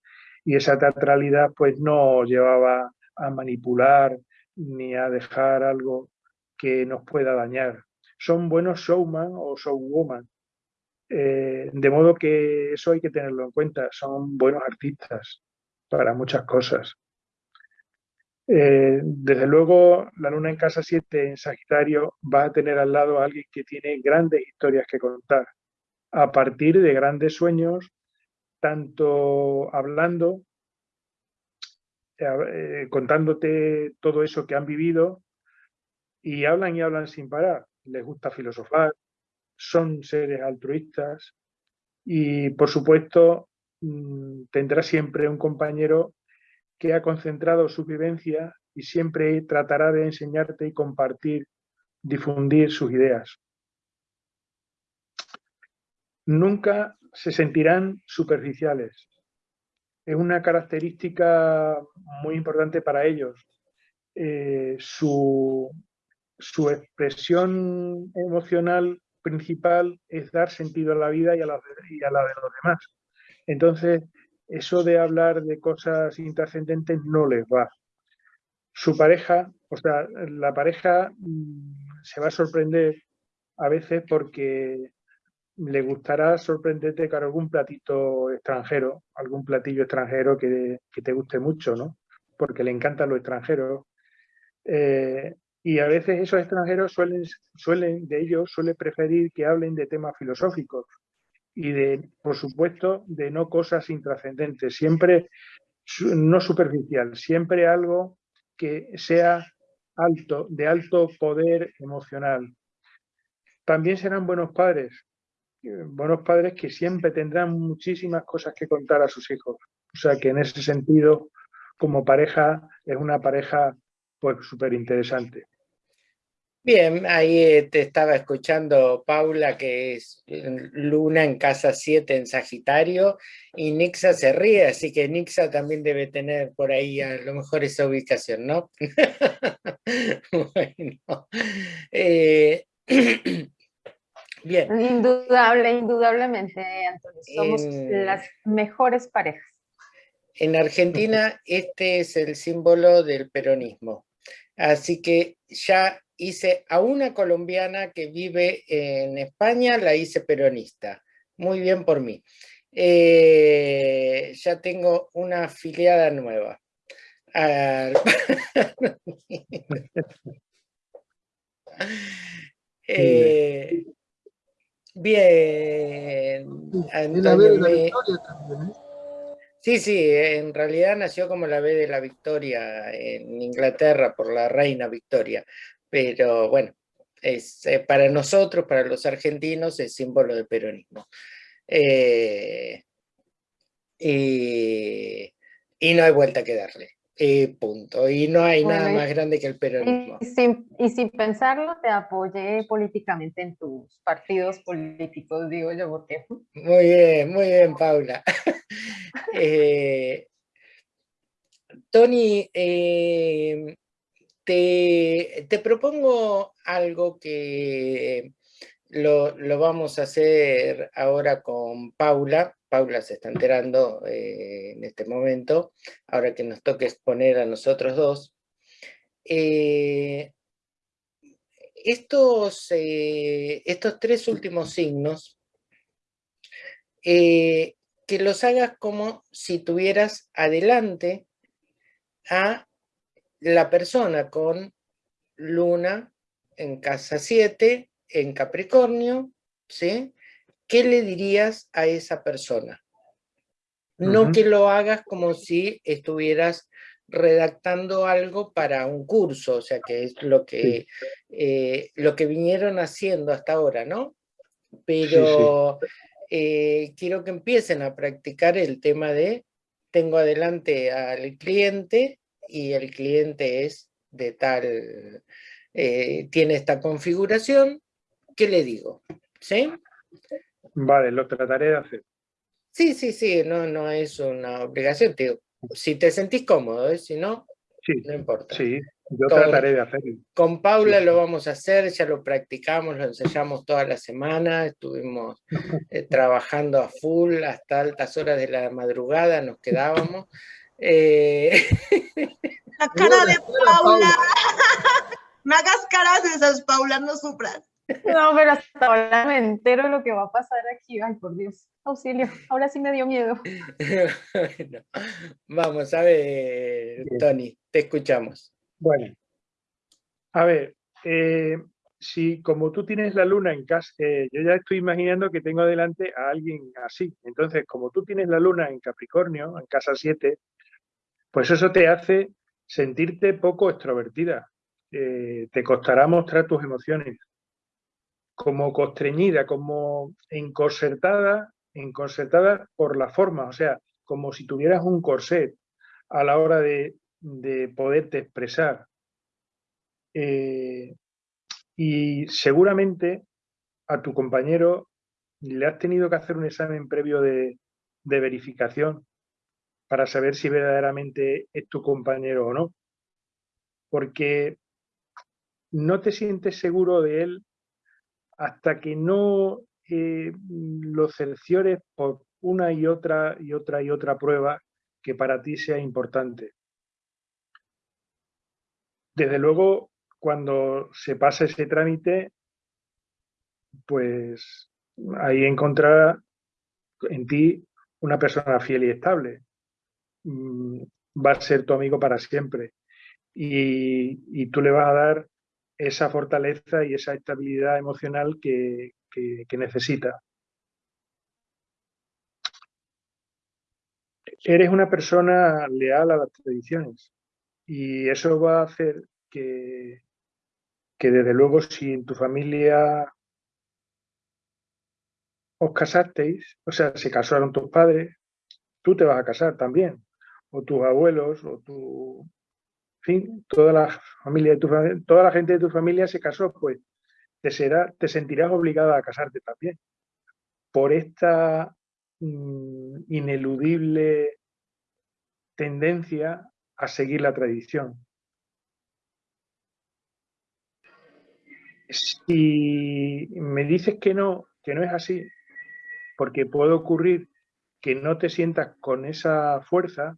Y esa teatralidad pues no llevaba a manipular ni a dejar algo que nos pueda dañar. Son buenos showman o showwoman. Eh, de modo que eso hay que tenerlo en cuenta. Son buenos artistas para muchas cosas. Eh, desde luego, la luna en casa 7 en Sagitario va a tener al lado a alguien que tiene grandes historias que contar, a partir de grandes sueños, tanto hablando, eh, contándote todo eso que han vivido, y hablan y hablan sin parar. Les gusta filosofar, son seres altruistas y, por supuesto, mm, tendrá siempre un compañero que ha concentrado su vivencia y siempre tratará de enseñarte y compartir, difundir sus ideas. Nunca se sentirán superficiales. Es una característica muy importante para ellos. Eh, su, su, expresión emocional principal es dar sentido a la vida y a la, y a la de los demás. Entonces, eso de hablar de cosas intrascendentes no les va. Su pareja, o sea, la pareja mm, se va a sorprender a veces porque le gustará sorprenderte con algún platito extranjero, algún platillo extranjero que, te guste mucho, ¿no? Porque le encantan los extranjeros. Eh, y a veces esos extranjeros suelen, suelen, de ellos, suele preferir que hablen de temas filosóficos, y de, por supuesto, de no cosas intrascendentes, siempre no superficial, siempre algo que sea alto, de alto poder emocional. También serán buenos padres, buenos padres que siempre tendrán muchísimas cosas que contar a sus hijos. O sea que en ese sentido, como pareja, es una pareja pues súper interesante. Bien, ahí eh, te estaba escuchando Paula, que es Luna en casa 7 en Sagitario, y Nixa se ríe, así que Nixa también debe tener por ahí a lo mejor esa ubicación, ¿no? bueno. Eh, bien. Indudable, indudablemente, Antonio. Somos las mejores parejas. En Argentina este es el símbolo del peronismo. Así que ya hice a una colombiana que vive en España, la hice peronista. Muy bien por mí. Eh, ya tengo una afiliada nueva. eh, bien. Antonio, ¿eh? Sí, sí, en realidad nació como la B de la Victoria en Inglaterra por la reina Victoria, pero bueno, es, eh, para nosotros, para los argentinos, es símbolo de peronismo. Eh, y, no hay vuelta que darle. punto. Y no hay nada más grande que el peronismo. Y sin, pensarlo, te apoyé políticamente en tus partidos políticos, digo yo, porque... Muy bien, muy bien, Paula. Eh, Tony, te, propongo algo que lo, vamos a hacer ahora con Paula. Paula se está enterando eh, en este momento, ahora que nos toque exponer a nosotros dos. Eh, estos, eh, estos tres últimos signos, que los hagas como si tuvieras adelante a la persona con luna en casa 7, en Capricornio, ¿sí? ¿Qué le dirías a esa persona? No que lo hagas como si estuvieras redactando algo para un curso, o sea, que es lo que, eh, lo que vinieron haciendo hasta ahora, ¿no? Pero eh, quiero que empiecen a practicar el tema de tengo adelante al cliente y el cliente es de tal, eh, tiene esta configuración, ¿qué le digo? ¿Sí? Vale, lo trataré de hacer. Sí, sí, sí, no, no es una obligación, Si te sentís cómodo, ¿eh? si no, no importa. Sí, Yo trataré de hacerlo. Con Paula lo vamos a hacer, ya lo practicamos, lo ensayamos toda la semana, estuvimos eh, trabajando a full hasta altas horas de la madrugada, nos quedábamos. Eh, la cara de Paula. Me hagas caras esas, Paula, no sufras. No, pero hasta ahora me entero lo que va a pasar aquí. Ay, por Dios, auxilio. Ahora sí me dio miedo. vamos, a ver, Tony, te escuchamos. Bueno, a ver, eh, si como tú tienes la luna en casa, eh, yo ya estoy imaginando que tengo delante a alguien así. Entonces, como tú tienes la luna en Capricornio, en casa 7, pues eso te hace sentirte poco extrovertida. Eh, te costará mostrar tus emociones. Como constreñida, como encorsetada, por la forma, o sea, como si tuvieras un corset a la hora de, de poderte expresar. Eh, y seguramente a tu compañero le has tenido que hacer un examen previo de, de verificación para saber si verdaderamente es tu compañero o no. Porque no te sientes seguro de él hasta que no eh, lo cerciores por una y otra y otra y otra prueba que para ti sea importante. Desde luego, cuando se pasa ese trámite, pues ahí encontrará en ti una persona fiel y estable. Mm, va a ser tu amigo para siempre. Y, tú le vas a dar esa fortaleza y esa estabilidad emocional que, necesita. Eres una persona leal a las tradiciones y eso va a hacer que, que desde luego si en tu familia os casasteis, o sea, se casaron tus padres, tú te vas a casar también, o tus abuelos, o tu, fin, toda la familia de tu toda la gente de tu familia se casó, pues te, será, te sentirás obligada a casarte también. Por esta mm, ineludible tendencia a seguir la tradición. Si me dices que no, que no es así, porque puede ocurrir que no te sientas con esa fuerza,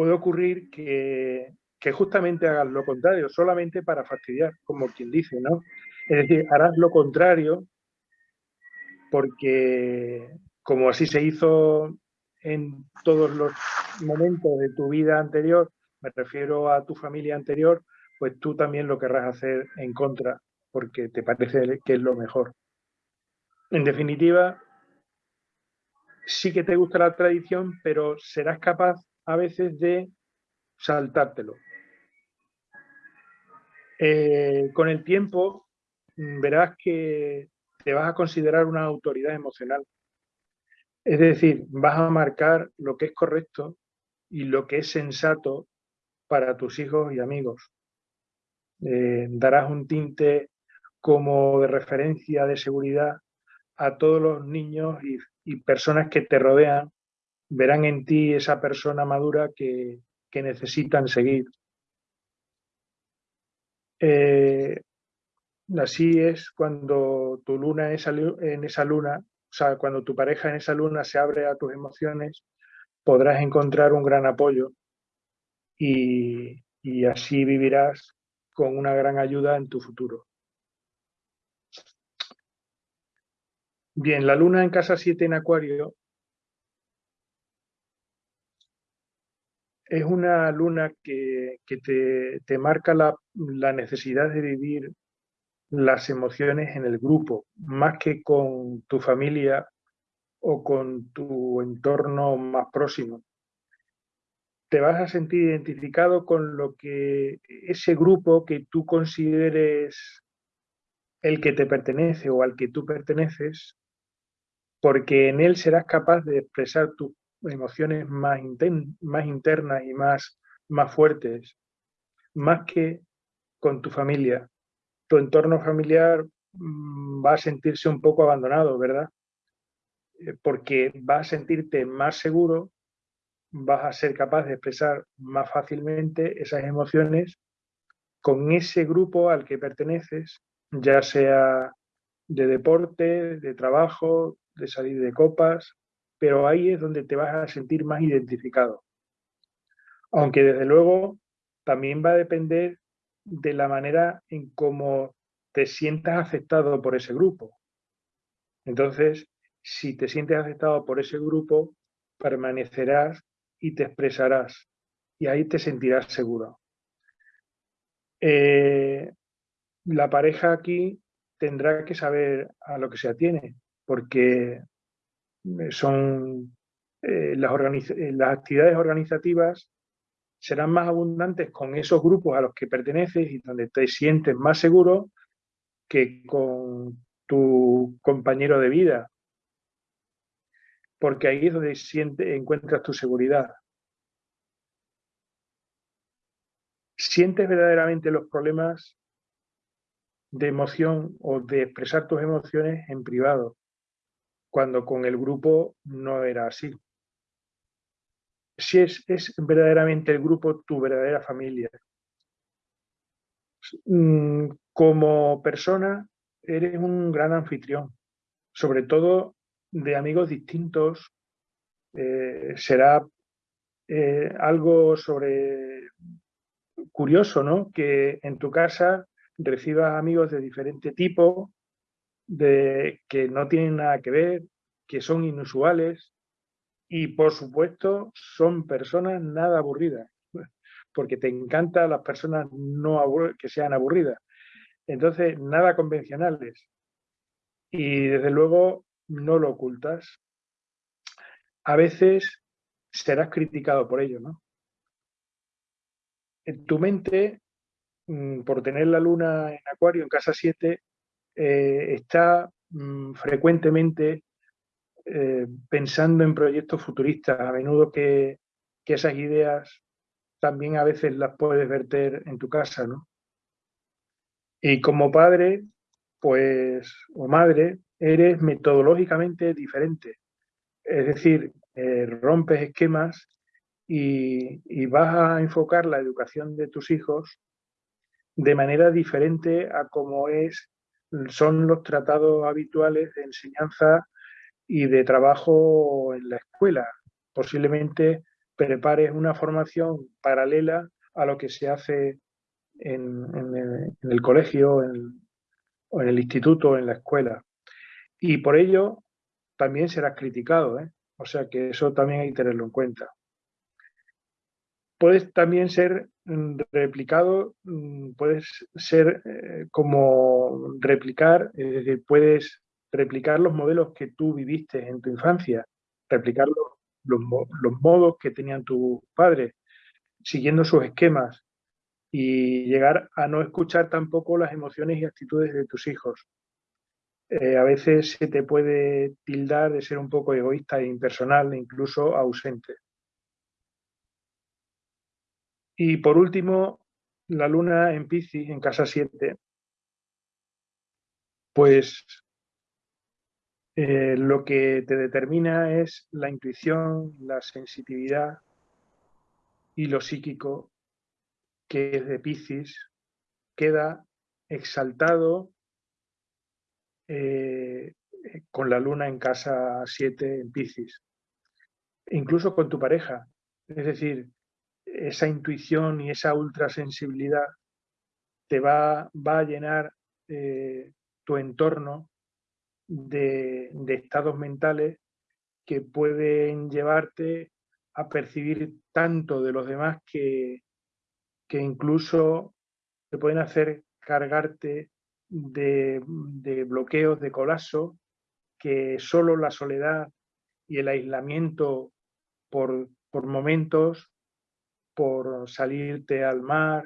puede ocurrir que, justamente hagas lo contrario, solamente para fastidiar, como quien dice, ¿no? Es decir, harás lo contrario porque como así se hizo en todos los momentos de tu vida anterior, me refiero a tu familia anterior, pues tú también lo querrás hacer en contra, porque te parece que es lo mejor. En definitiva, sí que te gusta la tradición, pero serás capaz a veces de saltártelo. Eh, con el tiempo mm, verás que te vas a considerar una autoridad emocional es decir, vas a marcar lo que es correcto y lo que es sensato para tus hijos y amigos. Eh, darás un tinte como de referencia de seguridad a todos los niños y, personas que te rodean, verán en ti esa persona madura que, necesitan seguir. Eh, así es cuando tu luna en esa luna o sea, cuando tu pareja en esa luna se abre a tus emociones, podrás encontrar un gran apoyo y, así vivirás con una gran ayuda en tu futuro. Bien, la luna en casa 7 en Acuario es una luna que, te, marca la, la, necesidad de vivir las emociones en el grupo, más que con tu familia o con tu entorno más próximo. Te vas a sentir identificado con lo que ese grupo que tú consideres el que te pertenece o al que tú perteneces, porque en él serás capaz de expresar tus emociones más, más internas y más, más fuertes, más que con tu familia tu entorno familiar mm, va a sentirse un poco abandonado, ¿verdad? Eh, porque vas a sentirte más seguro, vas a ser capaz de expresar más fácilmente esas emociones con ese grupo al que perteneces, ya sea de deporte, de trabajo, de salir de copas, pero ahí es donde te vas a sentir más identificado. Aunque desde luego también va a depender de la manera en cómo te sientas aceptado por ese grupo. Entonces, si te sientes aceptado por ese grupo, permanecerás y te expresarás y ahí te sentirás seguro. Eh, la pareja aquí tendrá que saber a lo que se atiene, porque son eh, las, las actividades organizativas serán más abundantes con esos grupos a los que perteneces y donde te sientes más seguro que con tu compañero de vida, porque ahí es donde siente, encuentras tu seguridad. ¿Sientes verdaderamente los problemas de emoción o de expresar tus emociones en privado, cuando con el grupo no era así? Si es, es verdaderamente el grupo tu verdadera familia. Mm, como persona, eres un gran anfitrión, sobre todo de amigos distintos. Eh, será eh, algo sobre curioso, ¿no? Que en tu casa recibas amigos de diferente tipo, de que no tienen nada que ver, que son inusuales y por supuesto son personas nada aburridas, porque te encantan las personas no que sean aburridas. Entonces, nada convencionales. Y desde luego no lo ocultas. A veces serás criticado por ello, ¿no? En tu mente, mm, por tener la luna en acuario, en casa 7, eh, está mm, frecuentemente eh, pensando en proyectos futuristas, a menudo que, que, esas ideas también a veces las puedes verter en tu casa, ¿no? Y como padre, pues, o madre, eres metodológicamente diferente. Es decir, eh, rompes esquemas y, y, vas a enfocar la educación de tus hijos de manera diferente a como es, son los tratados habituales de enseñanza y de trabajo en la escuela. Posiblemente prepares una formación paralela a lo que se hace en, el, colegio o en el instituto o en la escuela. Y por ello también serás criticado, ¿eh? o sea que eso también hay que tenerlo en cuenta. Puedes también ser mm, replicado, mm, puedes ser eh, como replicar, es decir, puedes replicar los modelos que tú viviste en tu infancia, replicar los, los modos que tenían tus padres, siguiendo sus esquemas, y llegar a no escuchar tampoco las emociones y actitudes de tus hijos. Eh, a veces se te puede tildar de ser un poco egoísta e impersonal, e incluso ausente. Y por último, la luna en Piscis, en casa 7, pues eh, lo que te determina es la intuición, la sensitividad y lo psíquico que es de Piscis, queda exaltado eh, con la luna en casa 7 en Piscis. Incluso con tu pareja. Es decir, esa intuición y esa ultrasensibilidad te va, va a llenar eh, tu entorno de, de estados mentales que pueden llevarte a percibir tanto de los demás que, que incluso te pueden hacer cargarte de, bloqueos, de colapso, que solo la soledad y el aislamiento por, por momentos, por salirte al mar,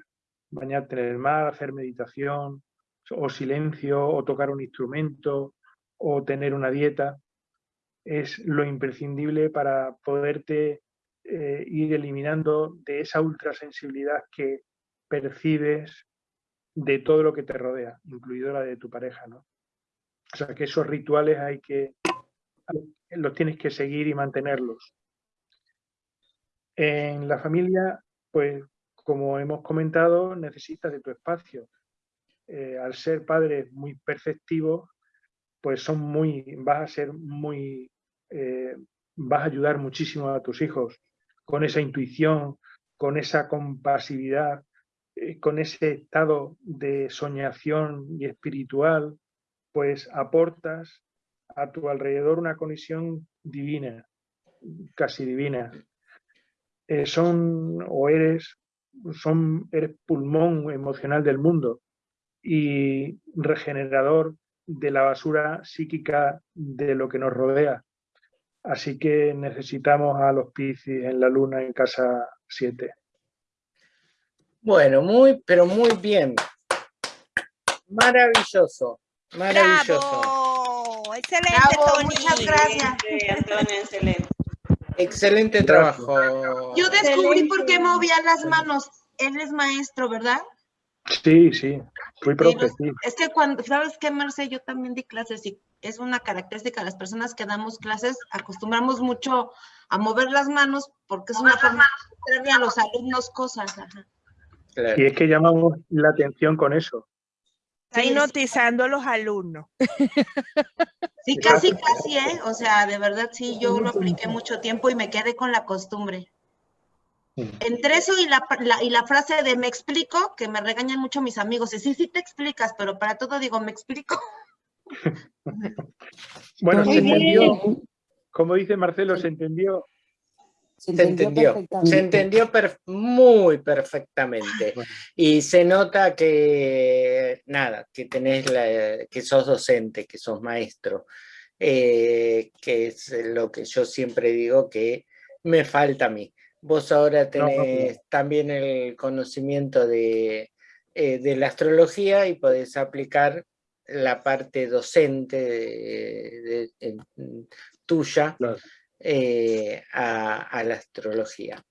bañarte en el mar, hacer meditación, o silencio, o tocar un instrumento, o tener una dieta, es lo imprescindible para poderte eh, ir eliminando de esa ultrasensibilidad que percibes de todo lo que te rodea, incluido la de tu pareja, ¿no? O sea que esos rituales hay que, los tienes que seguir y mantenerlos. En la familia, pues como hemos comentado, necesitas de tu espacio. Eh, al ser padres muy perceptivos, pues son muy, vas a ser muy, eh, vas a ayudar muchísimo a tus hijos con esa intuición, con esa compasividad, eh, con ese estado de soñación y espiritual, pues aportas a tu alrededor una conexión divina, casi divina. Eh, son o eres, son, eres pulmón emocional del mundo y regenerador de la basura psíquica de lo que nos rodea. Así que necesitamos a los Piscis en la luna en casa 7. Bueno, muy, pero muy bien. Maravilloso, maravilloso. ¡Bravo! Excelente, Bravo, Tony. muchas gracias. Antonio, excelente. Excelente trabajo. Yo descubrí por qué movía las manos. Él es maestro, ¿verdad? Sí, sí, fui profe, sí. Es que cuando, ¿sabes qué, Marce? Yo también di clases y es una característica de las personas que damos clases, acostumbramos mucho a mover las manos porque es una forma de mostrarle a los alumnos cosas. ajá. Claro. Y es que llamamos la atención con eso. Está Sí, hipnotizando a los alumnos. Sí, casi, casi, ¿eh? O sea, de verdad sí, yo lo apliqué mucho tiempo y me quedé con la costumbre. Entre eso y la, la- y la frase de me explico, que me regañan mucho mis amigos, y sí, sí te explicas, pero para todo digo, me explico. Bueno, se Muy entendió, como dice Marcelo, se entendió. Se entendió, se perfectamente. entendió per- muy perfectamente. Bueno. Y se nota que, nada, que tenés la, que sos docente, que sos maestro, eh, que es lo que yo siempre digo que me falta a mí. Vos ahora No, tenés también el conocimiento de, eh, de la astrología y podés aplicar la parte docente de- tuya Claro. Eh, a, a la astrología.